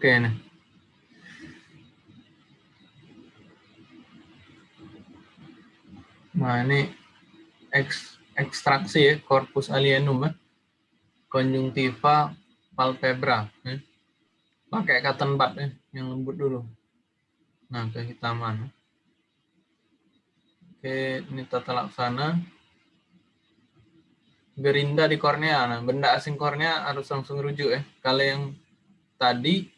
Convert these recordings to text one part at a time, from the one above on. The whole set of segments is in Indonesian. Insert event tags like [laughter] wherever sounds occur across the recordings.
Nih. Nah ini eks, ekstraksi ya, corpus alienum ya. Konjungtiva palpebra. Ya. Pakai cotton bud ya, yang lembut dulu. Nah, kehitaman. Oke, ini tata laksana. Gerinda di kornea. Nah, benda asing kornea harus langsung rujuk ya. Kalau yang tadi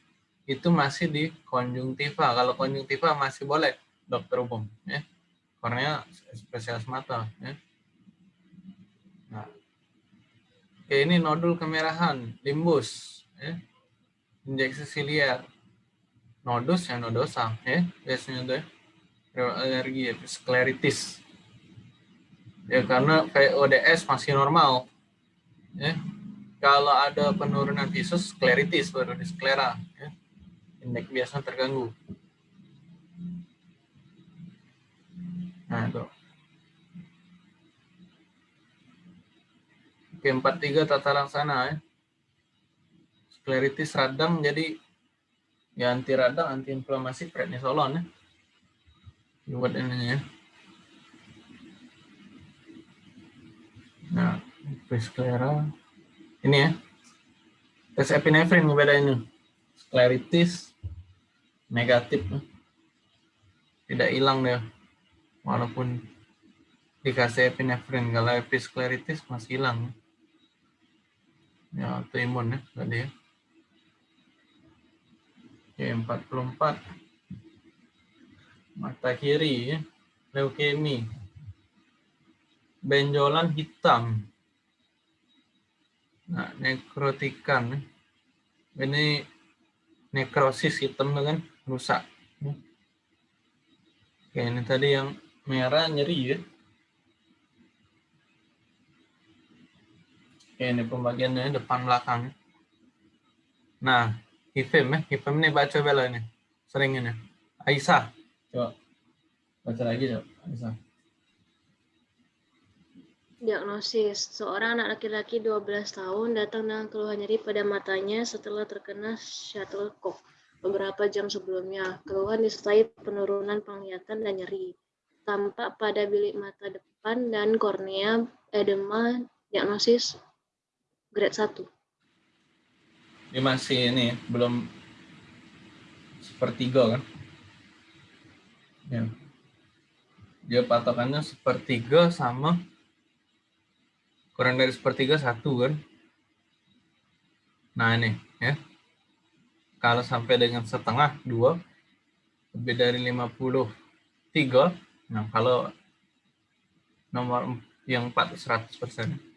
itu masih di konjungtiva. Kalau konjungtiva masih boleh dokter umum ya. Kornea spesialis mata ya. Nah. Oke, ini nodul kemerahan, limbus ya. Injeksi siliar nodus ya nodosa ya biasanya tuh ya. alergi ya skleritis ya karena ODS masih normal ya kalau ada penurunan visus skleritis baru di sklera ya. Indeks biasa terganggu nah itu Oke, 43 tata laksana ya. Skleritis radang jadi ya anti radang, anti inflamasi prednisolon ya. Buat ini ya. Nah, sklera ini ya. Tes epinefrin beda ini. Skleritis negatif. Tidak hilang deh. Walaupun dikasih epinefrin kalau episkleritis masih hilang. Ya, autoimun ya tadi ya. Oke, 44. Mata kiri, ya. leukemi. Benjolan hitam. Nah, nekrotikan. Ini nekrosis hitam kan rusak. Oke, ini tadi yang merah nyeri ya. Oke, ini pembagiannya depan belakang. Nah, Hifim ya, Hifim ini baca bela ini. Sering ini. Aisyah. Coba. Baca lagi coba. Aisyah. Diagnosis. Seorang anak laki-laki 12 tahun datang dengan keluhan nyeri pada matanya setelah terkena shuttlecock beberapa jam sebelumnya. Keluhan disertai penurunan penglihatan dan nyeri. Tampak pada bilik mata depan dan kornea edema diagnosis grade 1 ini masih ini belum sepertiga kan ya dia patokannya sepertiga sama kurang dari sepertiga satu kan nah ini ya kalau sampai dengan setengah dua lebih dari 53 nah kalau nomor yang 4 100 persen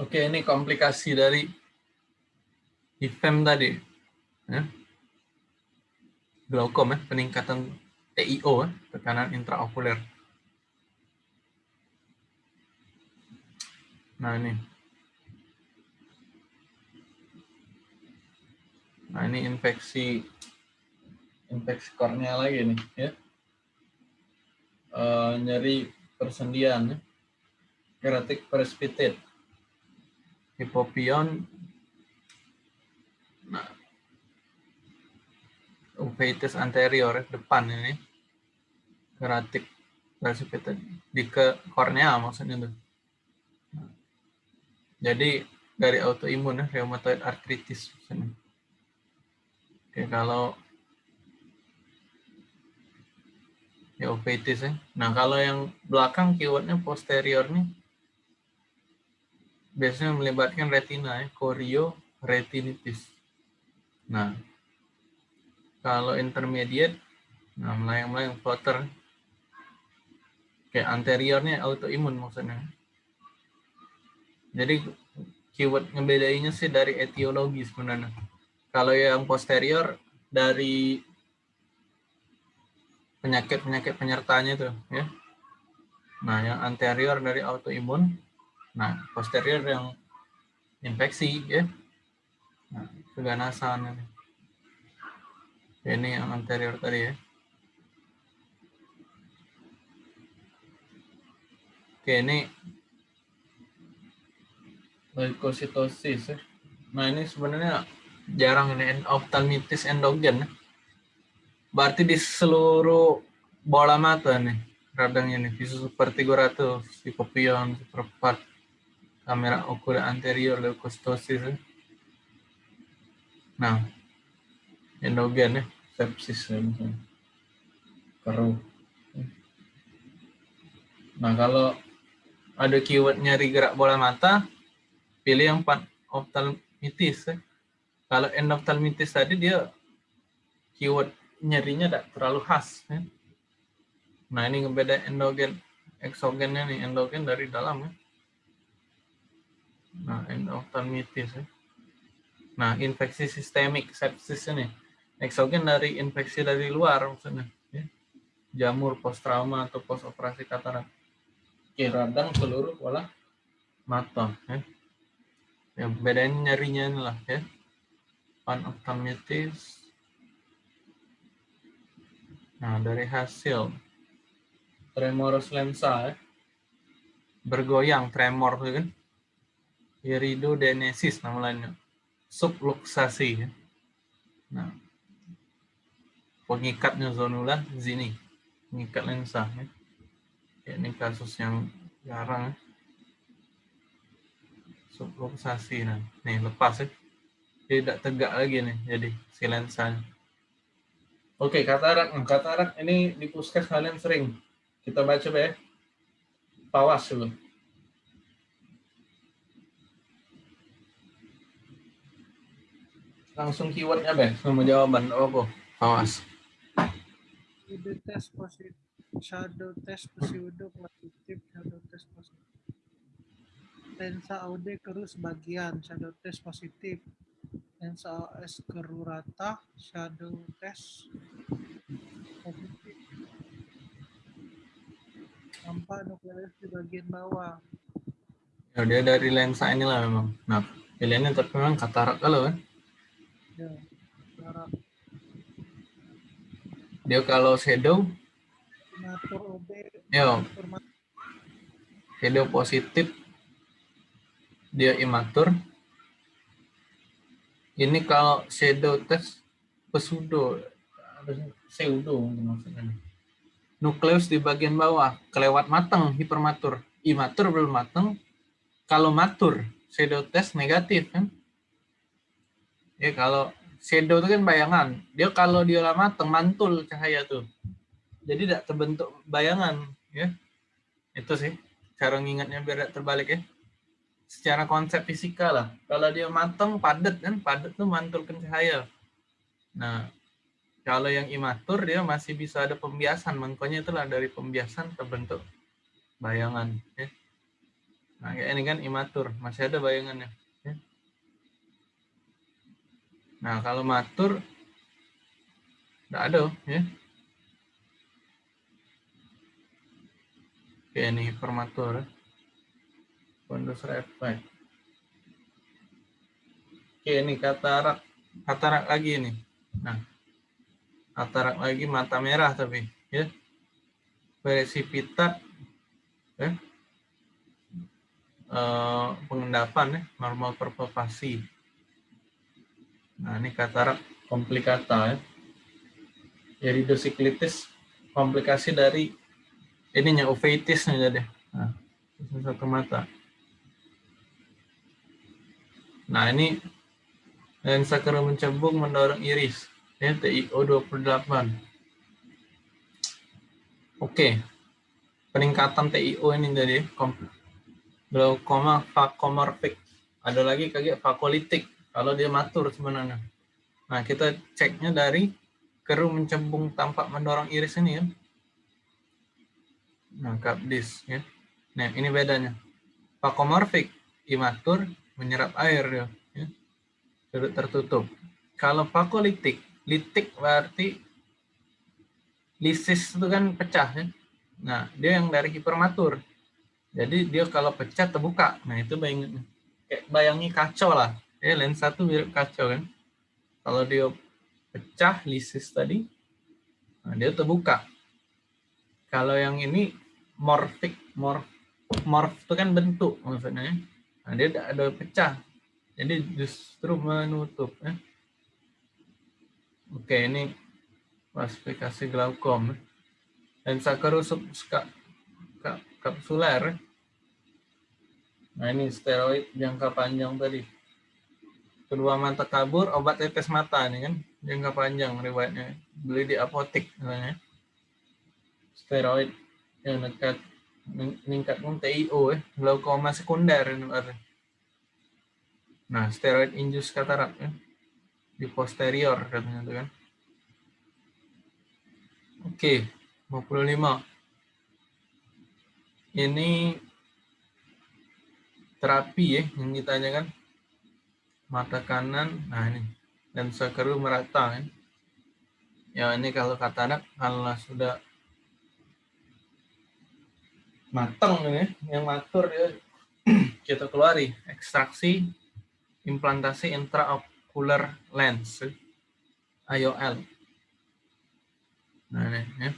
Oke, ini komplikasi dari IFEM tadi. Ya. Glaukom ya, peningkatan TIO, ya, tekanan intraokuler. Nah ini. Nah ini infeksi infeksi kornea lagi nih ya. Uh, nyeri persendian ya. Keratik precipitate hipopion nah, uveitis anterior depan ini keratik precipitate di ke kornea maksudnya tuh jadi dari autoimun ya rheumatoid arthritis maksudnya. oke kalau uveitis ya nah kalau yang belakang keywordnya posterior nih biasanya melibatkan retina ya, korio retinitis. Nah, kalau intermediate, nah melayang-melayang floater, kayak anteriornya autoimun maksudnya. Jadi keyword ngebedainya sih dari etiologi sebenarnya. Kalau yang posterior dari penyakit-penyakit penyertanya tuh ya. Nah, yang anterior dari autoimun, Nah, posterior yang infeksi ya. Nah, keganasan ini. Ini yang anterior tadi ya. Oke, ini leukositosis ya. Nah, ini sebenarnya jarang ini ophthalmitis endogen. Berarti di seluruh bola mata nih radangnya nih visus vertigoratus, hipopion, superpart, kamera okula anterior, leukostosis. Nah, endogen ya, sepsis ya misalnya. Keruh. Nah, kalau ada keyword nyari gerak bola mata, pilih yang ophthalmitis. Ya. Kalau endophthalmitis tadi dia keyword nyerinya tidak terlalu khas. Ya. Nah ini ngebeda endogen, eksogennya nih, endogen dari dalam ya. Nah endophthalmitis ya. Nah infeksi sistemik, sepsis ini. Eksogen dari infeksi dari luar maksudnya. Ya. Jamur post trauma atau post operasi katarak. Oke, radang seluruh pola mata. Ya. Yang bedanya nyerinya inilah ya. Panophthalmitis. Nah, dari hasil tremorus lensa ya. bergoyang tremor tuh kan. Iridodenesis nama lainnya. Subluxasi ya. Nah, pengikatnya zonula sini, pengikat lensa ya. ya. Ini kasus yang jarang ya subluxasi nah. Nih lepas ya. Tidak tegak lagi nih jadi si lensanya oke katarak. Nah, katarak ini di puskes kalian sering. Kita baca ya. Pawas dulu langsung keywordnya be sama jawaban. Apa pawas. Shadow test positif. Shadow test positif shadow test positif lensa AUD keruh sebagian, shadow test positif. Lensa OS keruh rata, shadow test positif. Tampak nukleus di bagian bawah. Ya, dia dari lensa inilah memang. Nah, pilihannya tapi memang katarak kalau kan. Ya, katarak. Dia kalau shadow, Yo. Shadow positif dia imatur. Ini kalau shadow test pseudo pseudo maksudnya. Nukleus di bagian bawah, kelewat matang hipermatur. Imatur belum matang. Kalau matur, shadow test negatif kan. Ya kalau shadow itu kan bayangan. Dia kalau dia matang mantul cahaya tuh. Jadi tidak terbentuk bayangan ya. Itu sih cara ngingatnya biar tidak terbalik ya secara konsep fisika lah. Kalau dia matang padat kan, padat tuh mantulkan cahaya. Nah, kalau yang imatur dia masih bisa ada pembiasan, makanya itulah dari pembiasan terbentuk bayangan. Ya. Nah, kayak ini kan imatur, masih ada bayangannya. Ya. Nah, kalau matur, tidak ada. Ya. Oke, ini hipermatur. Ya. Windows Reflect. Oke, ini katarak. Katarak lagi ini. Nah, katarak lagi mata merah tapi ya. Presipitat ya. Uh, pengendapan ya, normal perpelpasi. Nah, ini katarak komplikata ya. Iridosiklitis komplikasi dari ininya uveitis nih jadi. Nah, satu mata. Nah, ini lensa keruh mencembung mendorong iris. Ya, TIO 28. Oke. Peningkatan TIO ini jadi glaukoma vakomorfik. Ada lagi kayak vakolitik kalau dia matur sebenarnya. Nah, kita ceknya dari keruh mencembung tampak mendorong iris ini ya. Nah, kapdis ya. Nah, ini bedanya. Vakomorfik imatur menyerap air ya, ya. tertutup. Kalau fakolitik, litik berarti lisis itu kan pecah ya. Nah, dia yang dari hipermatur. Jadi dia kalau pecah terbuka. Nah, itu bayangin kayak bayangi kacau lah. Ya, lensa tuh mirip kacau kan. Kalau dia pecah lisis tadi, nah dia terbuka. Kalau yang ini morfik, morf, morf itu kan bentuk maksudnya. Nah, dia ada pecah. Jadi justru menutup. Ya. Oke, ini klasifikasi glaukom. Lensa keruh sub ska- ka- kapsuler. Nah, ini steroid jangka panjang tadi. Kedua mata kabur, obat tetes mata ini kan jangka panjang riwayatnya. Beli di apotek misalnya. Steroid yang dekat meningkatkan TIO eh, glaukoma sekunder. Nah, steroid induced katarak ya. Di posterior katanya tuh kan. Oke, 55. Ini terapi ya yang ditanyakan mata kanan nah ini lensa keruh merata kan ya ini kalau katarak kalau sudah matang ini yang matur ya [clears throat] kita keluari ekstraksi implantasi intraocular lens IOL nah ini ya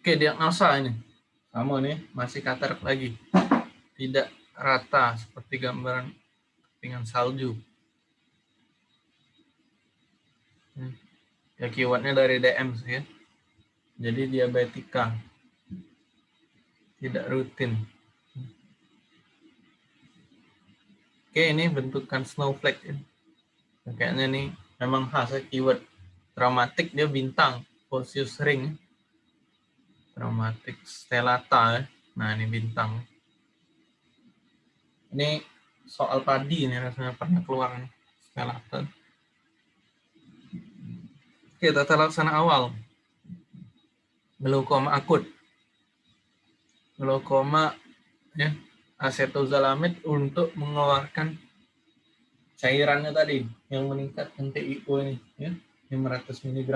oke diagnosa ini sama nih masih katarak lagi tidak rata seperti gambaran dengan salju. Hmm. Ya keywordnya dari DM sih ya. Jadi diabetika. Tidak rutin. Oke ini bentukan snowflake. Ya. Kayaknya nih memang khas ya keyword. Traumatik dia bintang. Posius ring. Traumatik stellata. Ya. Nah ini bintang. Ini soal padi ini rasanya pernah keluar. Skeleton. Oke, tata laksana awal. Glaukoma akut. Glaukoma ya, acetazolamide untuk mengeluarkan cairannya tadi yang meningkatkan TIO ini ya, 500 mg.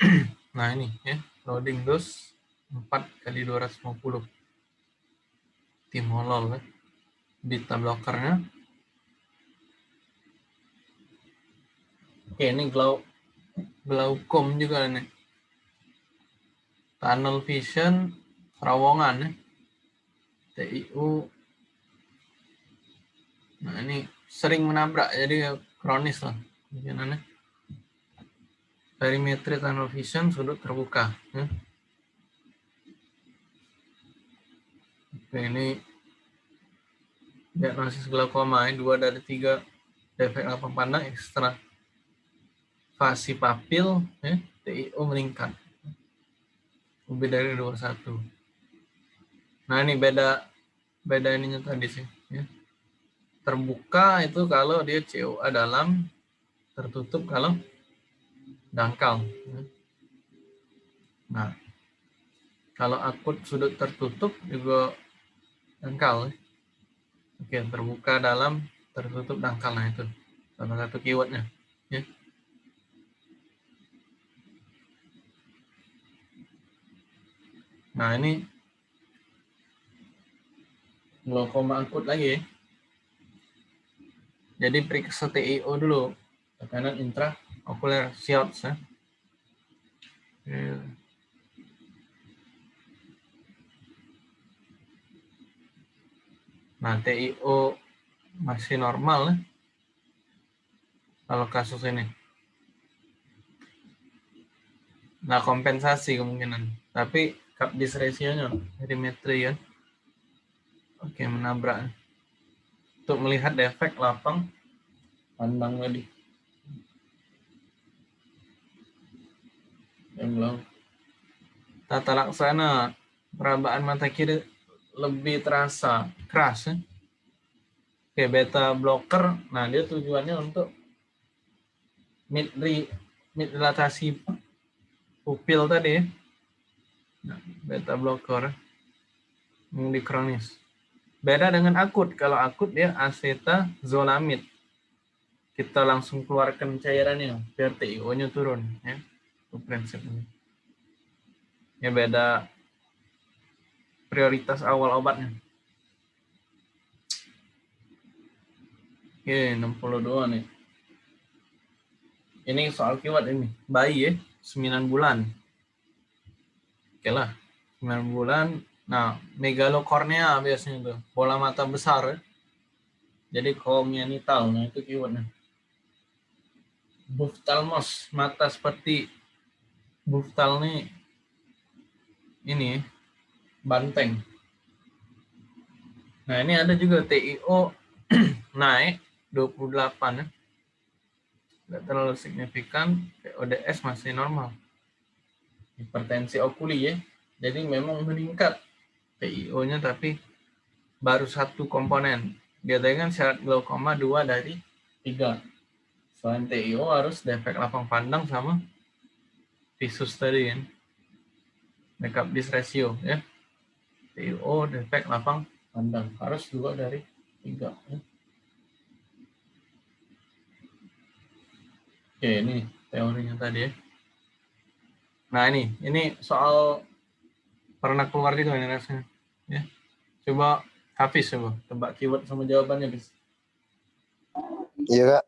[clears throat] nah, ini ya, loading dose 4 kali 250 timolol ya. beta blockernya oke ini glau glaukom juga nih tunnel vision terowongan ya TIU nah ini sering menabrak jadi kronis lah kemungkinannya. Perimetri tunnel vision sudut terbuka ya. Oke, ini diagnosis glaukoma ini dua dari tiga defek lapang pandang ekstra fasi papil ya, TIO meningkat lebih dari 21 nah ini beda beda ininya tadi sih ya. terbuka itu kalau dia COA dalam tertutup kalau dangkal ya. nah kalau akut sudut tertutup juga dangkal. Oke, terbuka dalam tertutup dangkal. Nah, itu salah satu keywordnya. Ya. Nah, ini glaukoma akut lagi. Jadi periksa TIO dulu. Tekanan intraocular shots ya. ya. Nah, TIO masih normal ya. Kalau kasus ini. Nah, kompensasi kemungkinan. Tapi cup dis ratio-nya perimetri ya. Oke, menabrak. Untuk melihat defek lapang pandang tadi. Yang belum. Tata laksana perabaan mata kiri lebih terasa keras ya. Oke, beta blocker, nah dia tujuannya untuk mid mid dilatasi pupil tadi ya. Beta blocker di kronis. Beda dengan akut, kalau akut dia acetazolamide. Kita langsung keluarkan cairannya biar TIO-nya turun ya. Itu prinsipnya. Ya beda prioritas awal obatnya. Oke, 62 nih. Ini soal keyword ini. Bayi ya, 9 bulan. Oke lah, 9 bulan. Nah, megalokornea biasanya tuh. Bola mata besar. Jadi kongenital, nah itu keywordnya. Buftalmos, mata seperti buftal nih ini banteng. Nah ini ada juga TIO [clears throat] naik 28 ya. Terlalu signifikan, PODS masih normal. Hipertensi okuli ya. Jadi memang meningkat TIO-nya tapi baru satu komponen. Biasanya kan syarat glaukoma dua dari tiga. Selain TIO harus defek lapang pandang sama visus tadi kan. Makeup dis ya. TIO defek lapang pandang harus dua dari tiga. Ya. Oke, ini teorinya tadi ya. Nah ini, ini soal pernah keluar juga ini rasanya. Ya. Coba Hafiz coba, tebak keyword sama jawabannya, Hafiz. Iya kak.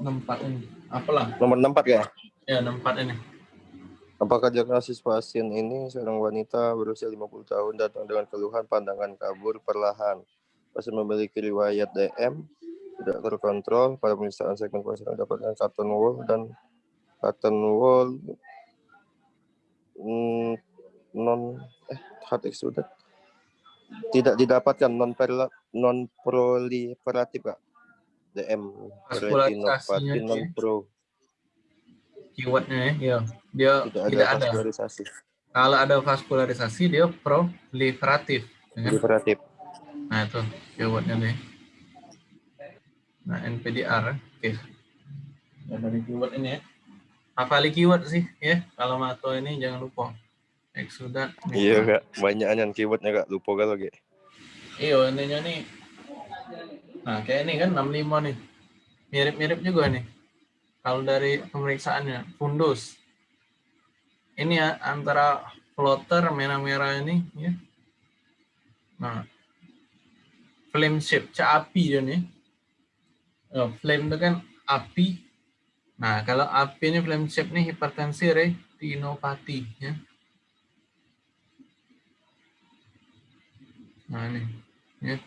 Nempat ini. Apalah? Nomor 64 kak. Ya, nempat ini. Apakah diagnosis pasien ini seorang wanita berusia 50 tahun datang dengan keluhan pandangan kabur perlahan. Pasien memiliki riwayat DM, tidak terkontrol pada pemeriksaan segmen pasien dapatkan carton wall dan carton wall mm, non eh hard extruded tidak didapatkan non non proliferatif kak DM retinopati non pro Keywordnya ya. Dia tidak ada tidak ada. vaskularisasi Kalau ada vaskularisasi, dia proliferatif. proliferatif Nah, itu keywordnya nih. Nah, NPDR. Oke. Ya, dari keyword ini ya. Hafali keyword sih ya. Kalau mato ini jangan lupa. Exudat. iya kak banyak yang keywordnya kak lupa kalau kak Iya, ininya nih. Nah, kayak ini kan 65 nih. Mirip-mirip juga nih. Kalau dari pemeriksaannya, fundus. Ini ya antara floater merah-merah ini ya. Nah, flame shape, cak api dia nih. Oh, flame itu kan api. Nah, kalau api ini flame shape nih hipertensi retinopati ya. Nah, ini ya.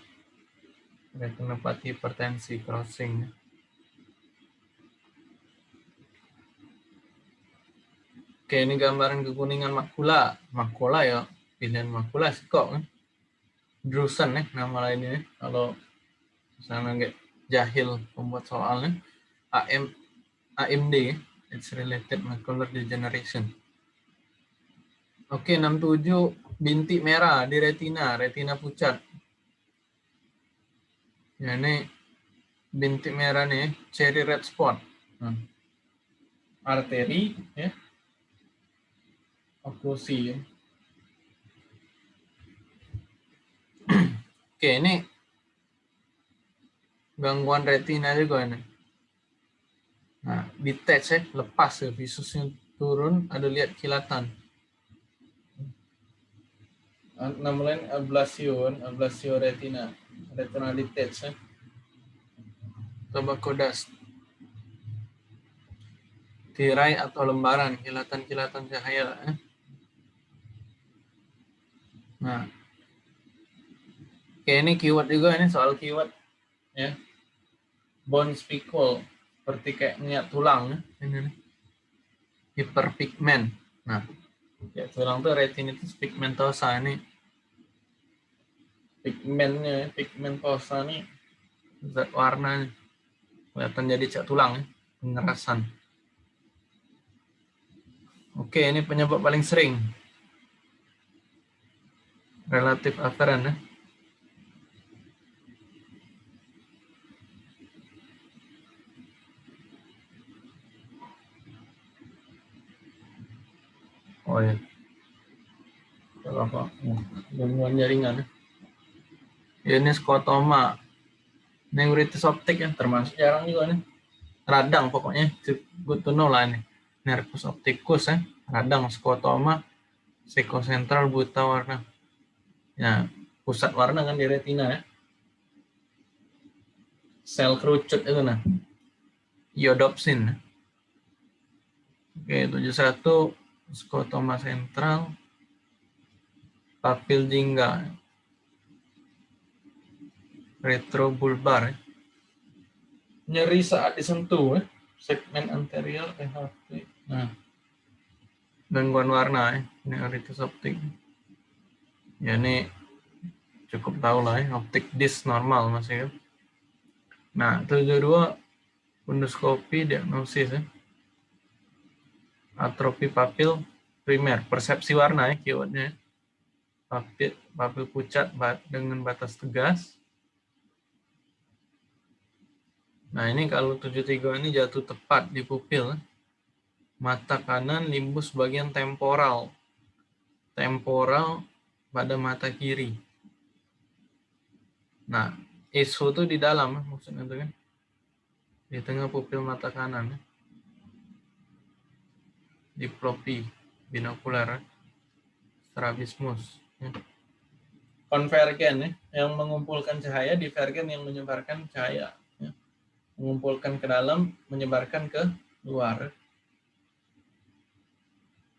Retinopati hipertensi crossing. ya. Oke, ini gambaran kekuningan makula. Makula ya, pilihan makula sih kok kan. Drusen ya, nama lainnya. ya. Kalau misalnya nggak jahil pembuat soalnya. AM, AMD, it's related macular degeneration. Oke, 67 bintik merah di retina, retina pucat. Ya, ini bintik merah nih, cherry red spot. Nah. Arteri, ya. Oklusi. ya. [clears throat] Oke, ini gangguan retina juga ini. Nah, detach ya, lepas ya, visusnya turun, ada lihat kilatan. Namanya ablasio, ablasio retina, retina detach ya. Coba kodas. Tirai atau lembaran, kilatan-kilatan cahaya. ya. Nah, Oke, ini keyword juga ini soal keyword ya. Bone spicule seperti kayak minyak tulang. Ini nih. Hiperpigment. Nah, ya tulang tuh retinitis pigmentosa ini. Pigmentnya, pigmentosa ini zat warna kelihatan jadi cat tulang pengerasan. Oke, ini penyebab paling sering. Relatif afferent ya. Oh ya. Apa? Gangguan jaringan. ya. Ini skotoma. Neuritis optik ya, termasuk jarang juga nih. Radang pokoknya, good to know lah ini. Nervus opticus ya, radang skotoma, psikosentral buta warna. Ya, pusat warna kan di retina ya. Sel kerucut itu nah. Iodopsin. Oke, 71 skotoma sentral, papil jingga. retrobulbar. ya. Nyeri saat disentuh, ya. segmen anterior THP. Nah, gangguan warna, ya. neuritis optik. Ya ini cukup tahu lah ya, optik dis normal masih ya. Nah, 72 endoskopi diagnosis ya. Atrofi papil primer, persepsi warna ya keywordnya. ya. Papil, papil pucat dengan batas tegas. Nah, ini kalau 73 ini jatuh tepat di pupil. Mata kanan limbus bagian temporal. Temporal pada mata kiri. Nah, ISO itu di dalam, ya, maksudnya itu kan. Di tengah pupil mata kanan. ya. Diplopi, binokular, strabismus. ya. Konvergen ya, yang mengumpulkan cahaya, divergen yang menyebarkan cahaya. ya. Mengumpulkan ke dalam, menyebarkan ke luar.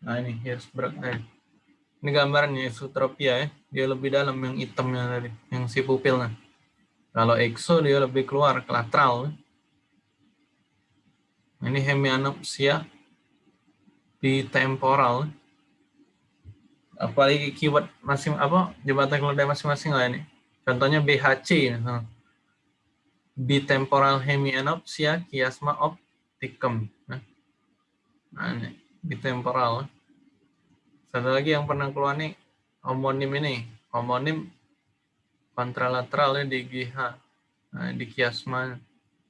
Nah ini Hirschberg tadi. Ini gambarnya isotropia ya. Dia lebih dalam yang hitamnya tadi, yang si pupilnya. Kalau exo dia lebih keluar ke lateral. Nah, Ini hemianopsia bitemporal. Apalagi keyword masing apa jembatan keledai masing-masing lah ini. Contohnya BHC misalnya. Bitemporal hemianopsia chiasma opticum. Nah, nah ini bitemporal. Satu lagi yang pernah keluar nih homonim ini, homonim kontralateral ya di GH. Nah, di kiasma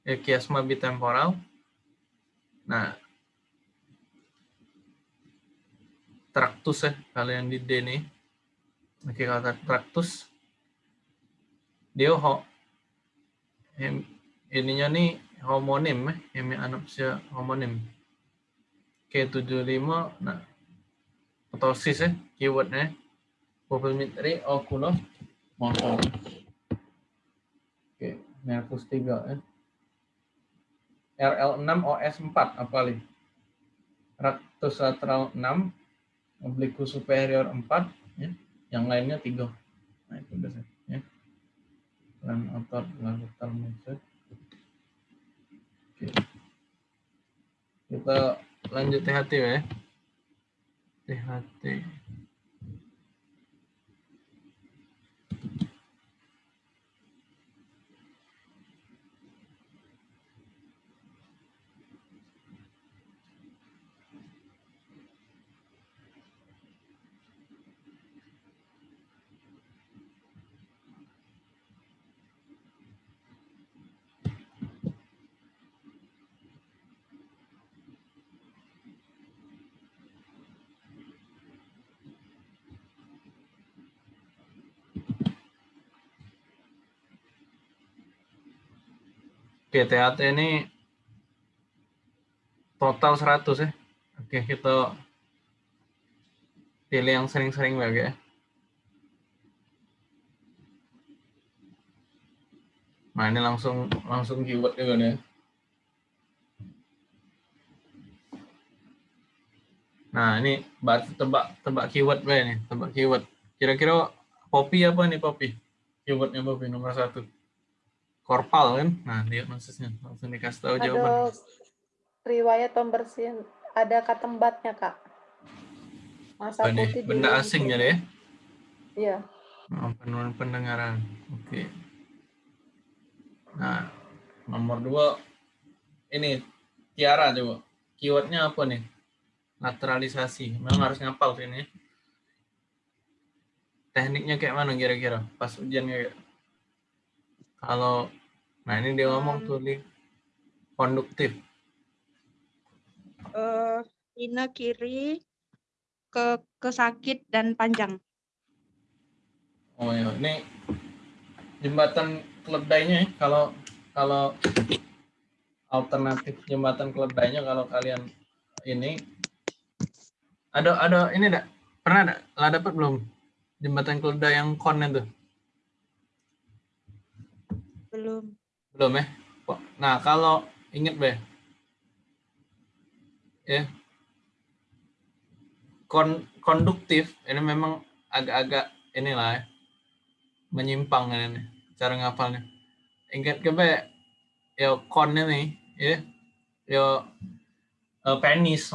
ya kiasma bitemporal. Nah, traktus ya kalau yang di D nih. Oke, kata traktus dia ho, hem, ininya nih homonim ya, hemianopsia homonim. K75 nah Ptosis ya, keywordnya. Pupilmetri okulo motor. Oke, nervus 3 ya. RL6 OS4 apa nih? Rectus lateral 6, obliquus superior 4, ya. yang lainnya 3. Nah, itu udah ya. Dan otot lateral muscle. Oke. Kita lanjut THT ya. THT. THT ini total 100 ya. Oke, kita pilih yang sering-sering lagi ya. Nah, ini langsung langsung keyword juga nih. Nah, ini tebak tebak keyword nih, tebak keyword. Kira-kira popi apa nih popi? Keywordnya popi nomor satu. Korpal kan? Nah, diagnosisnya langsung dikasih tahu jawaban. Ada riwayat pembersihan, ada katembatnya kak. Masa nih? putih di- Benda asing jadi ya? Iya. Oh, penurunan pendengaran. Oke. Nah, nomor dua ini Tiara coba. Keywordnya apa nih? Lateralisasi. Memang harus ngapal sih ini. ya. Tekniknya kayak mana kira-kira? Pas ujian kayak kalau nah ini dia ngomong tuh di konduktif. eh Ina kiri ke ke sakit dan panjang. Oh ya, ini jembatan keledainya ya. Kalau kalau alternatif jembatan keledainya kalau kalian ini ada ada ini enggak pernah enggak lah dapat belum jembatan keledai yang kon itu Belum. belum ya nah kalau inget be ya kon konduktif ini memang agak-agak inilah ya, menyimpang ini cara ngapalnya ingat ke be yo kon ini ya yo eh, penis.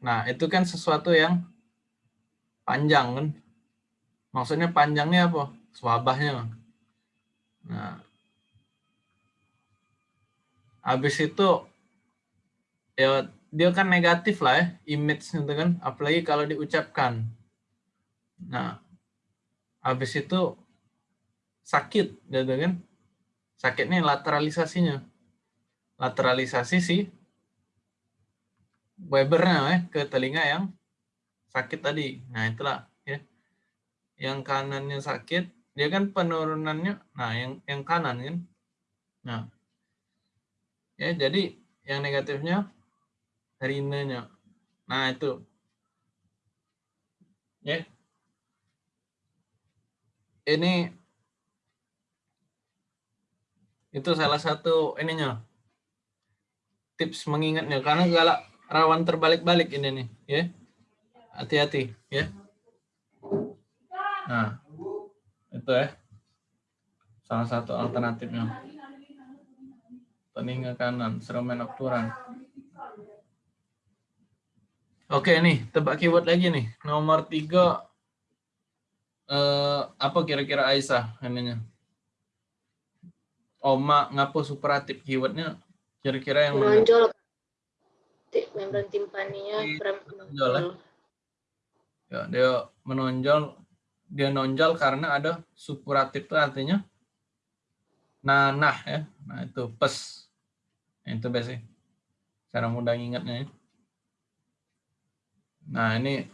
Nah, itu kan sesuatu yang panjang kan. Maksudnya panjangnya apa? Swabahnya. Nah, habis itu ya dia kan negatif lah ya image itu kan. Apalagi kalau diucapkan. Nah habis itu sakit gitu kan. Sakitnya lateralisasinya. Lateralisasi si Webernya ya ke telinga yang sakit tadi. Nah itulah ya. Yang kanannya sakit dia kan penurunannya nah yang yang kanan kan. Nah ya jadi yang negatifnya rinenya nah itu. Ya. Ini itu salah satu ininya. Tips mengingatnya. Karena galak rawan terbalik-balik ini nih ya. Hati-hati ya. Nah itu ya. Salah satu alternatifnya telinga kanan serumen nocturan oke nih tebak keyword lagi nih nomor tiga eh, apa kira-kira Aisyah ininya Oma ngapo superatif keywordnya kira-kira yang mana? menonjol Ti- membran timpaninya menonjol, ya? menonjol Ya, dia menonjol dia nonjol karena ada superatif itu artinya nanah ya. Nah, itu pes. Itu biasanya cara mudah ingatnya ya. Nah, ini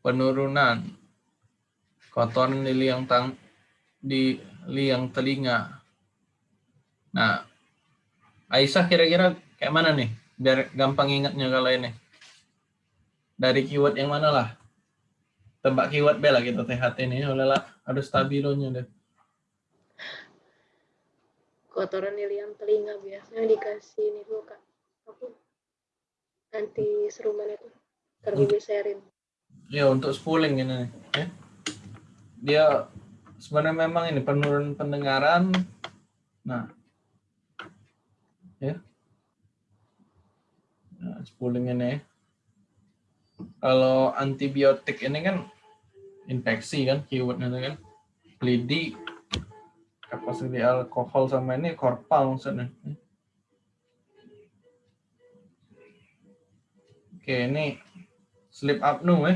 penurunan kotoran di liang tang di liang telinga. Nah, Aisyah kira-kira kayak mana nih? Biar gampang ingatnya kalau ini. Dari keyword yang mana lah? Tebak keyword bela kita THT ini. Olehlah, ada stabilonya deh. Kotoran di liang telinga biasanya dikasih ini dulu kak apa anti seruman itu karbogliserin Ya untuk spooling ini ya. Dia sebenarnya memang ini penurunan pendengaran. Nah, ya. Nah, spooling ini. Kalau antibiotik ini kan infeksi kan keywordnya itu kan. Lidi, kapasiti alkohol sama ini korpal maksudnya. Oke, ini sleep apnea ya.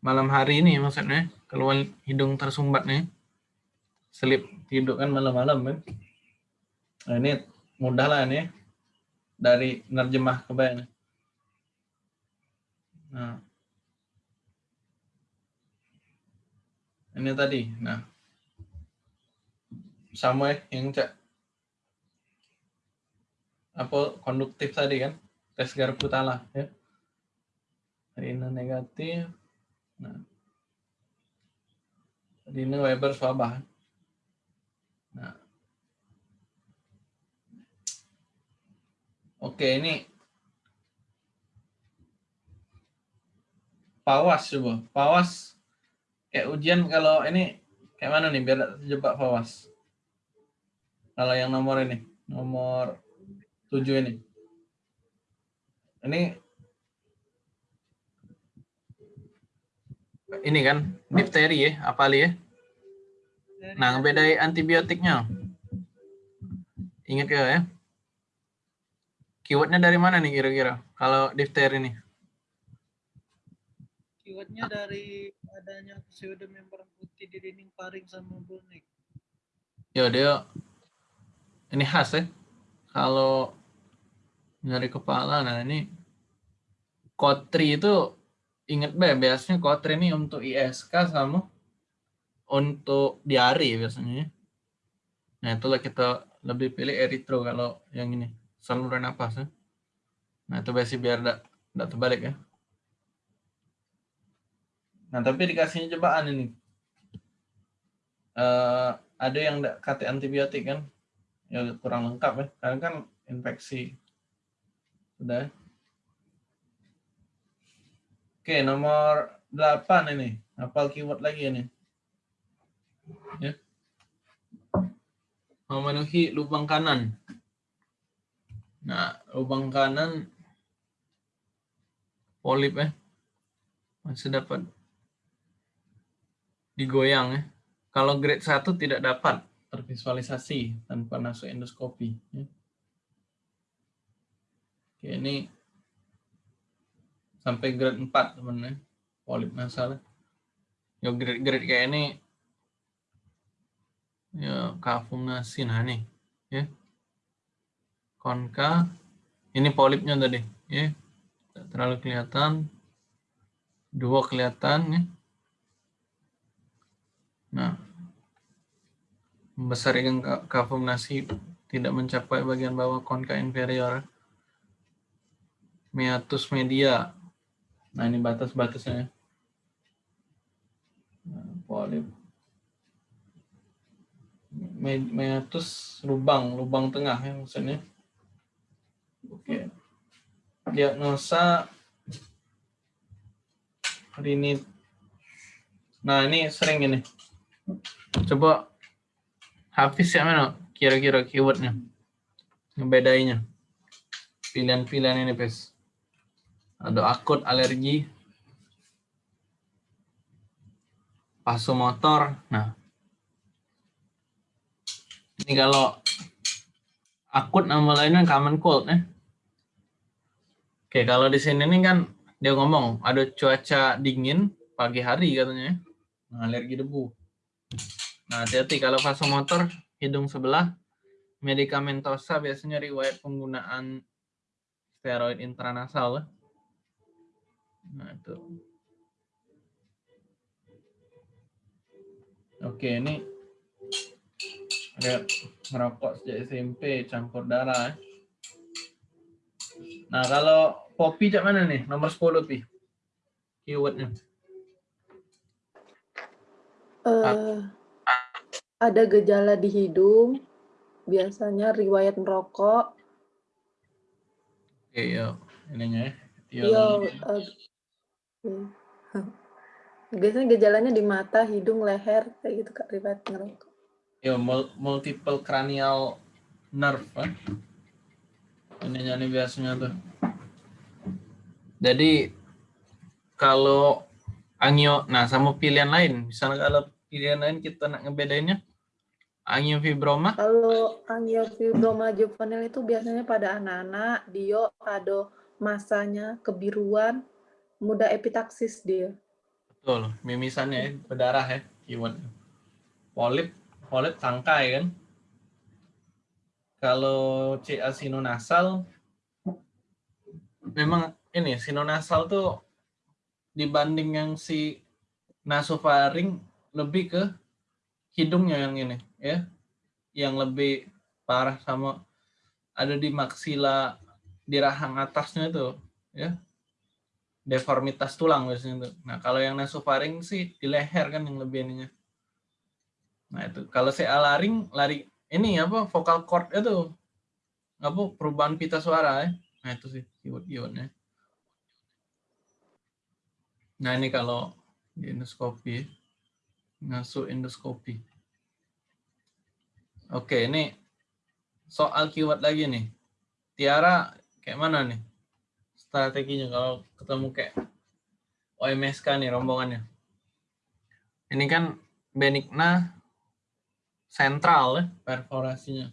Malam hari ini maksudnya keluar hidung tersumbat nih. Sleep tidur kan malam-malam kan. Nah, ini mudah lah ini dari nerjemah ke bayang. Nah. Ini tadi. Nah. Sama ya yang cek apa konduktif tadi kan tes garpu putala ya Rina negatif. Nah. Rina Weber swabah. Nah. Oke, ini Pawas coba. Pawas kayak ujian kalau ini kayak mana nih biar terjebak Pawas. Kalau yang nomor ini, nomor 7 ini. Ini ini kan difteri ya, apali ya. Nah, ngebedai antibiotiknya. Ingat ya ya. Keywordnya dari mana nih kira-kira? Kalau difteri ini? Keywordnya dari adanya pseudomembran putih di dinding paring sama bonek. Ya dia ini khas ya. Kalau nyari kepala, nah ini kotri itu inget be biasanya kotri ini untuk ISK sama untuk diare biasanya. ya. Nah itulah kita lebih pilih eritro kalau yang ini saluran napas ya. Nah itu biasanya biar tidak terbalik ya. Nah tapi dikasihnya cobaan ini. Eh ada yang kata antibiotik kan? Ya kurang lengkap ya. Karena kan infeksi. Sudah. Oke, nomor 8 ini. Hafal keyword lagi ini. Ya. memenuhi lubang kanan. Nah, lubang kanan polip ya masih dapat digoyang ya. Kalau grade 1 tidak dapat tervisualisasi tanpa masuk endoskopi. Ya. Ini sampai grade 4 teman-teman polip nasal. Ya grade-grade kayak ini ya kafumnasi nah nih ya konka ini polipnya tadi ya tidak terlalu kelihatan dua kelihatan ya nah membesarkan kafumnasi tidak mencapai bagian bawah konka inferior meatus media nah ini batas-batasnya nah, polip meatus lubang, lubang tengah ya maksudnya. Oke. Diagnosa ini Nah, ini sering ini. Coba Hafiz ya mana kira-kira keywordnya. Ngebedainya. Pilihan-pilihan ini, Pes. Ada akut alergi. Vasomotor. Nah, ini kalau akut nama lainnya common cold ya. Oke, kalau di sini nih kan dia ngomong ada cuaca dingin pagi hari katanya. Nah, alergi debu. Nah, hati-hati kalau vasomotor hidung sebelah medikamentosa biasanya riwayat penggunaan steroid intranasal. Nah, itu. Oke, ini ada merokok sejak SMP campur darah. Nah kalau popi cak mana nih? Nomor 10 pi. Keywordnya. Uh, ada gejala di hidung, biasanya riwayat merokok. Oke, yo. Ininya ya. Iya. Uh, [laughs] biasanya gejalanya di mata, hidung, leher, kayak gitu kak riwayat merokok ya multiple cranial nerve kan? ini nyanyi biasanya tuh jadi kalau angio nah sama pilihan lain misalnya kalau pilihan lain kita nak ngebedainnya angiofibroma kalau angiofibroma juvenil itu biasanya pada anak-anak dia ada masanya kebiruan mudah epitaksis dia. Betul mimisannya ya berdarah ya polip polip tangkai kan. Kalau CA sinonasal memang ini sinonasal tuh dibanding yang si nasofaring lebih ke hidungnya yang ini ya. Yang lebih parah sama ada di maksila di rahang atasnya itu ya deformitas tulang biasanya itu. Nah, kalau yang nasofaring sih di leher kan yang lebih ininya. Nah itu kalau saya laring lari ini apa vokal cord itu apa perubahan pita suara ya. Nah itu sih keyword keywordnya. Nah ini kalau di endoskopi ngasuh endoskopi. Oke ini soal keyword lagi nih. Tiara kayak mana nih strateginya kalau ketemu kayak OMSK nih rombongannya. Ini kan benigna sentral ya perforasinya.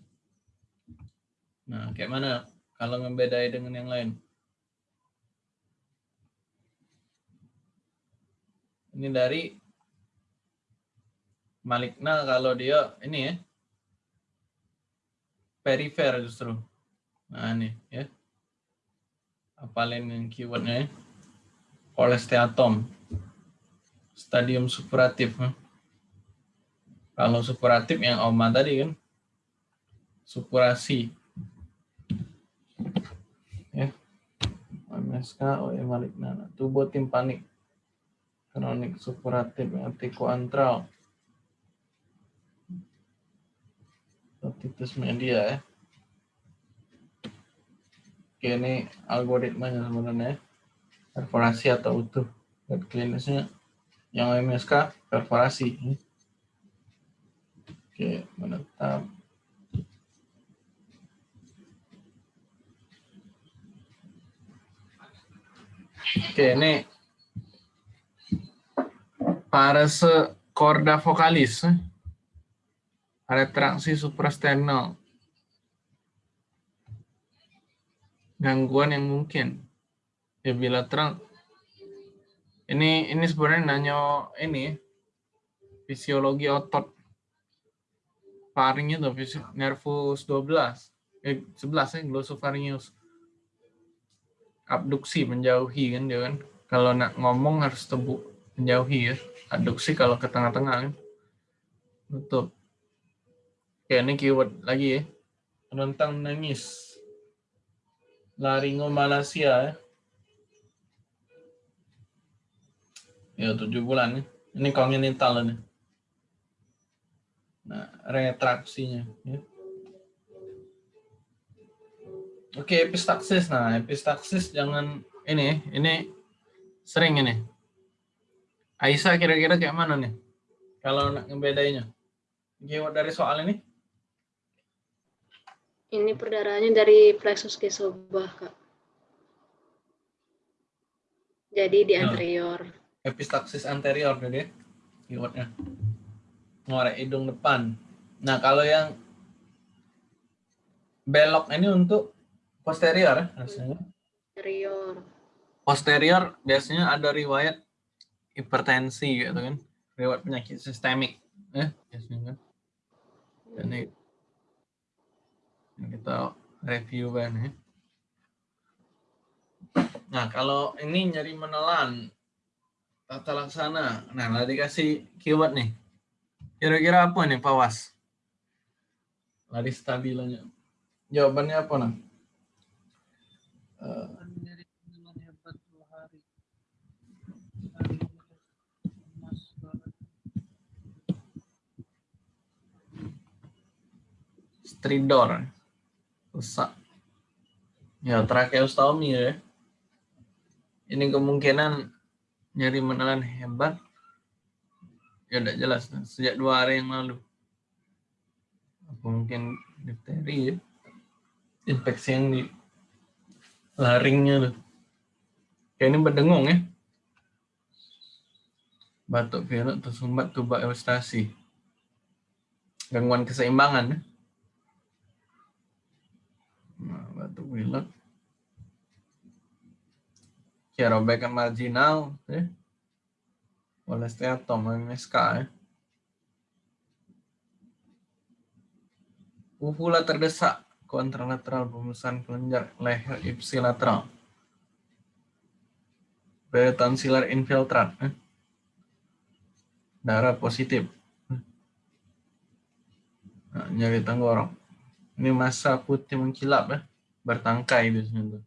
Nah, kayak mana kalau ngebedai dengan yang lain? Ini dari maligna kalau dia ini ya perifer justru. Nah ini ya. Apalin yang keywordnya ya. Kolesteatom. Stadium supuratif. Ya. Kalau supuratif yang Oma tadi kan, supurasi. Ya. MSK, OE maligna. Tubuh timpanik. Kronik supuratif, antral. Titus media ya. Eh. Oke, ini algoritmanya sebenarnya. Eh. Perforasi atau utuh. Dan klinisnya yang MSK perforasi. Eh. Oke, menetap. Oke, ini para corda vocalis. Retraksi suprasternal. Gangguan yang mungkin. Ya bilateral. Ini ini sebenarnya nanya ini fisiologi otot. Faring itu fisi- nervus 12 eh 11 ya glosopharyngeus abduksi menjauhi kan dia kan. Kalau nak ngomong harus tebuk menjauhi ya. Abduksi kalau ke tengah-tengah kan. Tutup oke ini keyword lagi ya rentang nangis laringomalacia ya ya tujuh bulan ya. ini kongenital ini nah retraksinya ya. Oke, epistaksis. Nah, epistaksis jangan ini, ini sering ini. Aisyah kira-kira kayak mana nih? Kalau nak ngebedainnya. Keyword dari soal ini? Ini perdarahannya dari plexus kesobah, Kak. Jadi di Ya. anterior. Epistaksis anterior jadi keywordnya. Ngorek hidung depan. Nah, kalau yang belok ini untuk posterior ya, rasanya. Anterior. posterior biasanya ada riwayat hipertensi gitu kan riwayat penyakit sistemik ya biasanya kan ini yang kita review kan ya. Nah kalau ini nyari menelan tata laksana. Nah tadi kasih keyword nih. Kira-kira apa nih pawas lari stabilannya jawabannya apa nah Eh, banget. stridor ya tracheostomy ya. Ini kemungkinan nyari menelan hebat. Ya udah jelas sejak dua hari yang lalu. Apa mungkin difteri ya. Infeksi yang di laringnya tuh. Kayak ini berdengung ya. Batuk pilek tersumbat tuba eustasi gangguan keseimbangan ya Batuk pilek. Ya, robekan marginal, ya. Oleh steatom, MSK, ya. Uvula terdesak, kontralateral pemesan kelenjar leher ipsilateral. Peritonsilar infiltrat, ya. Darah positif. Nah, nyari tenggorok. Ini masa putih mengkilap ya, bertangkai biasanya tuh.